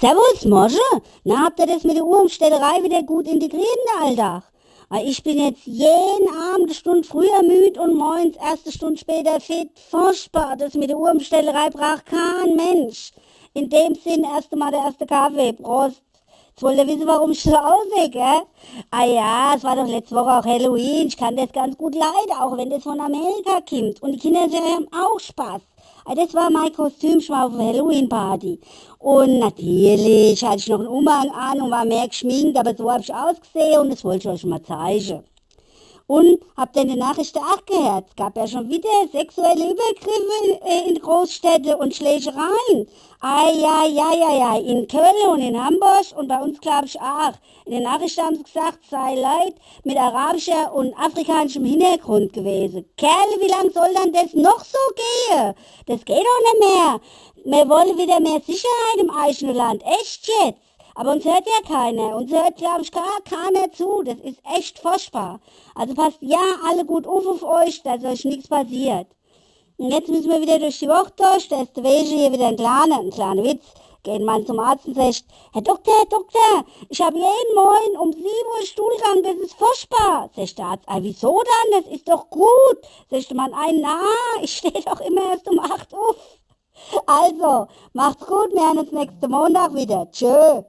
Servus, Mosche. Na, habt ihr das mit der Uhrumstellerei wieder gut integriert in den Alltag? Ich bin jetzt jeden Abend eine Stunde früher müde und morgens erste Stunde später fit. Furchtbar, das mit der Uhrumstellerei braucht kein Mensch. In dem Sinn erst einmal der erste Kaffee. Prost. Wollt ihr wissen, warum ich so aussehe, gell? Ah ja, es war doch letzte Woche auch Halloween. Ich kann das ganz gut leiden, auch wenn das von Amerika kommt. Und die Kinder haben auch Spaß. Ah, Das war mein Kostüm, war auf der Halloween-Party. Und natürlich hatte ich noch einen Umhang an und war mehr geschminkt, aber so habe ich ausgesehen und das wollte ich euch mal zeigen. Und habt ihr in den Nachrichten auch gehört? Es gab ja schon wieder sexuelle Übergriffe äh, in Großstädten und Schlägereien. Ei, ja, ja, ja, ja, in Köln und in Hamburg und bei uns glaube ich auch. In den Nachrichten haben sie gesagt, es sei Leid mit arabischer und afrikanischem Hintergrund gewesen. Kerle, wie lang soll dann das noch so gehen? Das geht doch nicht mehr. Wir wollen wieder mehr Sicherheit im eigenen Land. Echt jetzt? Aber uns hört ja keiner. Uns hört, glaube ich, gar keiner zu. Das ist echt furchtbar. Also passt ja alle gut auf auf euch, dass euch nichts passiert. Und jetzt müssen wir wieder durch die Woche durch. Da ist der Wege hier wieder ein kleiner, ein kleiner Witz. Gehen mal zum Arzt und sagt, Herr Doktor, Herr Doktor, ich habe jeden Morgen um 7 Uhr Stuhlgang, das ist furchtbar. Sagt der Arzt, ah, wieso dann? Das ist doch gut. Sagt der Mann, ein, na, ich stehe doch immer erst um 8 Uhr. Also, macht's gut, wir hören uns nächsten Montag wieder. Tschö.